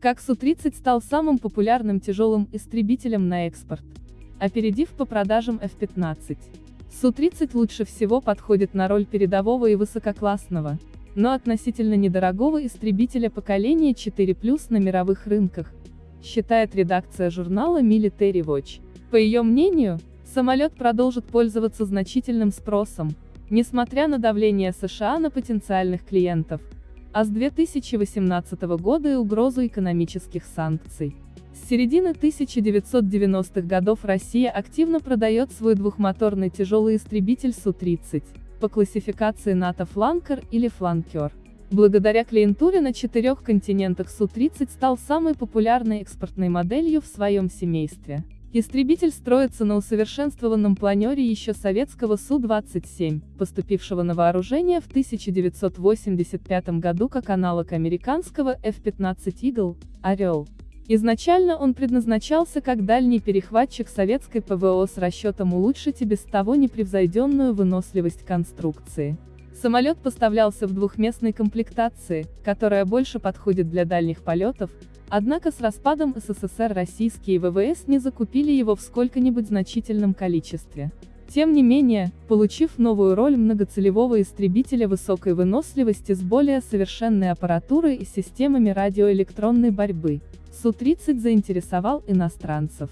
Как Су-30 стал самым популярным тяжелым истребителем на экспорт, опередив по продажам F-15. Су-30 лучше всего подходит на роль передового и высококлассного, но относительно недорогого истребителя поколения 4+, на мировых рынках, считает редакция журнала Military Watch. По ее мнению, самолет продолжит пользоваться значительным спросом, несмотря на давление США на потенциальных клиентов, а с 2018 года и угрозу экономических санкций. С середины 1990-х годов Россия активно продает свой двухмоторный тяжелый истребитель Су-30, по классификации НАТО «Фланкер» или «Фланкер». Благодаря клиентуре на четырех континентах Су-30 стал самой популярной экспортной моделью в своем семействе. Истребитель строится на усовершенствованном планере еще советского Су-27, поступившего на вооружение в 1985 году как аналог американского F-15 Eagle, «Орел». Изначально он предназначался как дальний перехватчик советской ПВО с расчетом улучшить и без того непревзойденную выносливость конструкции. Самолет поставлялся в двухместной комплектации, которая больше подходит для дальних полетов, однако с распадом СССР российские ВВС не закупили его в сколько-нибудь значительном количестве. Тем не менее, получив новую роль многоцелевого истребителя высокой выносливости с более совершенной аппаратурой и системами радиоэлектронной борьбы, Су-30 заинтересовал иностранцев.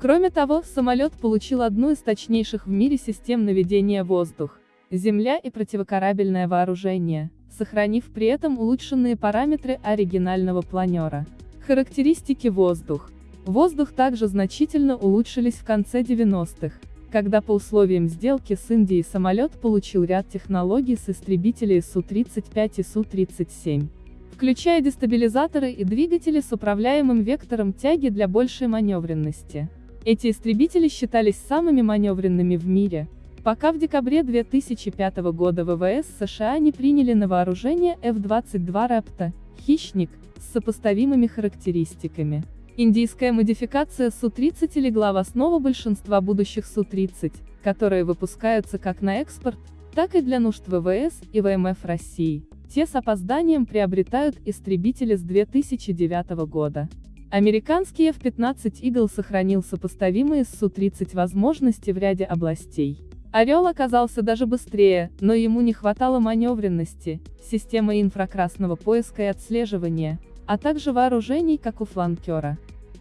Кроме того, самолет получил одну из точнейших в мире систем наведения воздух, земля и противокорабельное вооружение, сохранив при этом улучшенные параметры оригинального планера. Характеристики воздух. Воздух также значительно улучшились в конце 90-х, когда по условиям сделки с Индией самолет получил ряд технологий с истребителей Су-35 и Су-37, включая дестабилизаторы и двигатели с управляемым вектором тяги для большей маневренности. Эти истребители считались самыми маневренными в мире, пока в декабре 2005 года ВВС США не приняли на вооружение F-22 Raptor, «Хищник», с сопоставимыми характеристиками. Индийская модификация Су-30 легла в основу большинства будущих Су-30, которые выпускаются как на экспорт, так и для нужд ВВС и ВМФ России. Те с опозданием приобретают истребители с 2009 года. Американский F-15 Eagle сохранил сопоставимые с Су-30 возможности в ряде областей. Орел оказался даже быстрее, но ему не хватало маневренности, системы инфракрасного поиска и отслеживания, а также вооружений, как у фланкера.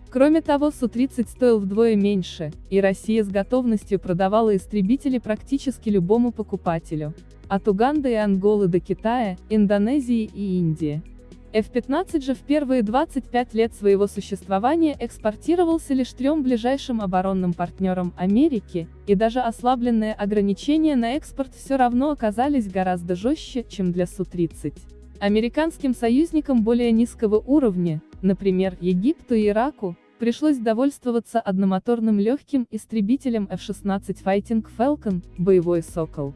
Кроме того Су-30 стоил вдвое меньше, и Россия с готовностью продавала истребители практически любому покупателю. От Уганды и Анголы до Китая, Индонезии и Индии. F-15 же в первые 25 лет своего существования экспортировался лишь трем ближайшим оборонным партнерам Америки, и даже ослабленные ограничения на экспорт все равно оказались гораздо жестче, чем для Су-30. Американским союзникам более низкого уровня, например, Египту и Ираку, пришлось довольствоваться одномоторным легким истребителем F-16 Fighting Falcon, боевой «Сокол»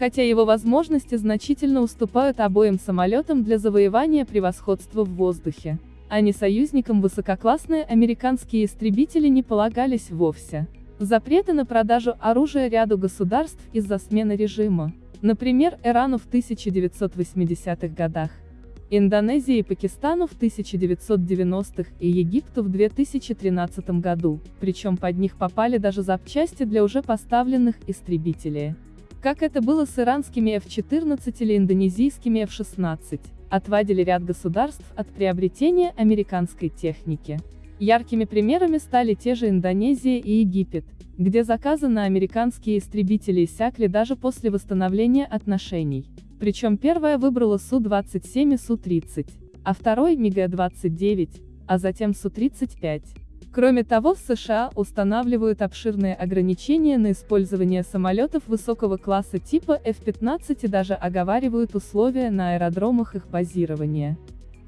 хотя его возможности значительно уступают обоим самолетам для завоевания превосходства в воздухе. А не союзникам высококлассные американские истребители не полагались вовсе. Запреты на продажу оружия ряду государств из-за смены режима. Например, Ирану в 1980-х годах, Индонезии и Пакистану в 1990-х и Египту в 2013 году, причем под них попали даже запчасти для уже поставленных истребителей. Как это было с иранскими F-14 или индонезийскими F-16, отвадили ряд государств от приобретения американской техники. Яркими примерами стали те же Индонезия и Египет, где заказы на американские истребители иссякли даже после восстановления отношений. Причем первая выбрала Су-27 и Су-30, а второй МиГ-29, а затем Су-35. Кроме того в США устанавливают обширные ограничения на использование самолетов высокого класса типа F-15 и даже оговаривают условия на аэродромах их базирования.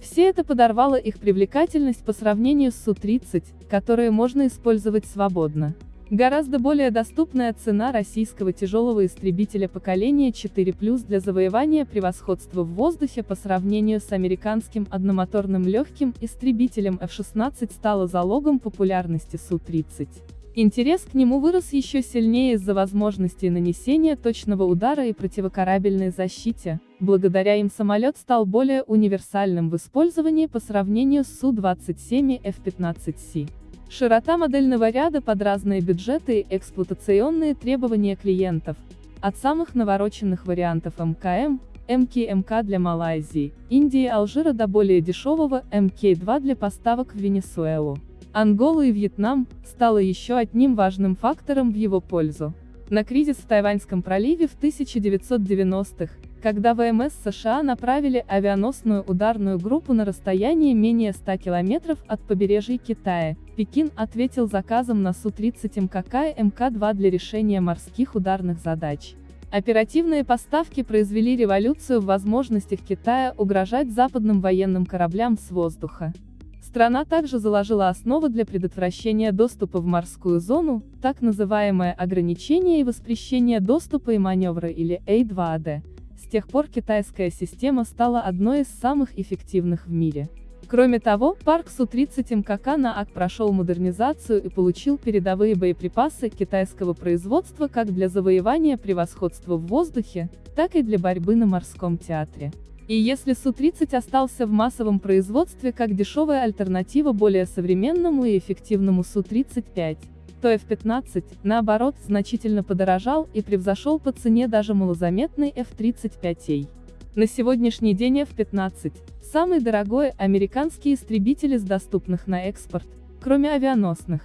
Все это подорвало их привлекательность по сравнению с Су-30, которые можно использовать свободно. Гораздо более доступная цена российского тяжелого истребителя поколения 4+, для завоевания превосходства в воздухе по сравнению с американским одномоторным легким истребителем F-16 стала залогом популярности Су-30. Интерес к нему вырос еще сильнее из-за возможностей нанесения точного удара и противокорабельной защите, благодаря им самолет стал более универсальным в использовании по сравнению с Су-27 и F-15C. Широта модельного ряда под разные бюджеты и эксплуатационные требования клиентов, от самых навороченных вариантов МКМ, МКМК для Малайзии, Индии и Алжира до более дешевого МК-2 для поставок в Венесуэлу. Анголу и Вьетнам, стало еще одним важным фактором в его пользу. На кризис в Тайваньском проливе в 1990-х, когда ВМС США направили авианосную ударную группу на расстояние менее 100 километров от побережья Китая, Пекин ответил заказом на Су-30 МКК и МК-2 для решения морских ударных задач. Оперативные поставки произвели революцию в возможностях Китая угрожать западным военным кораблям с воздуха. Страна также заложила основу для предотвращения доступа в морскую зону, так называемое ограничение и воспрещение доступа и маневра или A2AD, с тех пор китайская система стала одной из самых эффективных в мире. Кроме того, парк Су-30 МКК на АК прошел модернизацию и получил передовые боеприпасы китайского производства как для завоевания превосходства в воздухе, так и для борьбы на морском театре. И если Су-30 остался в массовом производстве как дешевая альтернатива более современному и эффективному Су-35, то F-15, наоборот, значительно подорожал и превзошел по цене даже малозаметный F-35A. На сегодняшний день F-15 – самый дорогой американский истребитель из доступных на экспорт, кроме авианосных.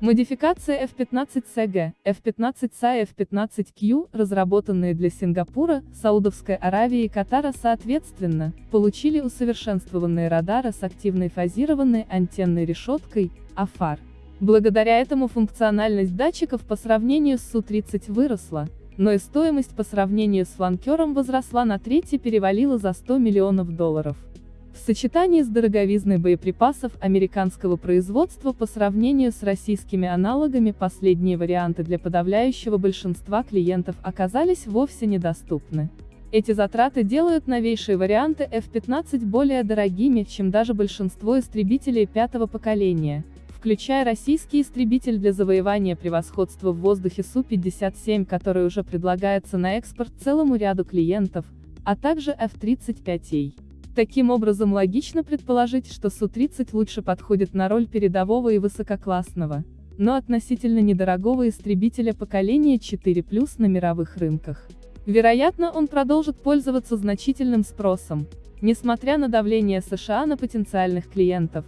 Модификация F-15CG, F-15SA и F-15Q, разработанные для Сингапура, Саудовской Аравии и Катара соответственно, получили усовершенствованные радары с активной фазированной антенной решеткой, АФАР. Благодаря этому функциональность датчиков по сравнению с Су-30 выросла, но и стоимость по сравнению с фланкером возросла на треть и перевалила за 100 миллионов долларов. В сочетании с дороговизной боеприпасов американского производства по сравнению с российскими аналогами последние варианты для подавляющего большинства клиентов оказались вовсе недоступны. Эти затраты делают новейшие варианты F-15 более дорогими, чем даже большинство истребителей пятого поколения, включая российский истребитель для завоевания превосходства в воздухе Су-57, который уже предлагается на экспорт целому ряду клиентов, а также F-35A. Таким образом логично предположить, что Су-30 лучше подходит на роль передового и высококлассного, но относительно недорогого истребителя поколения 4+, на мировых рынках. Вероятно, он продолжит пользоваться значительным спросом, несмотря на давление США на потенциальных клиентов,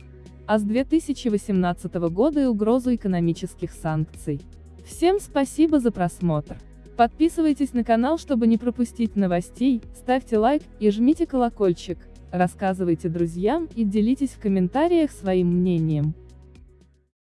а с 2018 года и угрозу экономических санкций. Всем спасибо за просмотр. Подписывайтесь на канал, чтобы не пропустить новостей, ставьте лайк и жмите колокольчик рассказывайте друзьям и делитесь в комментариях своим мнением.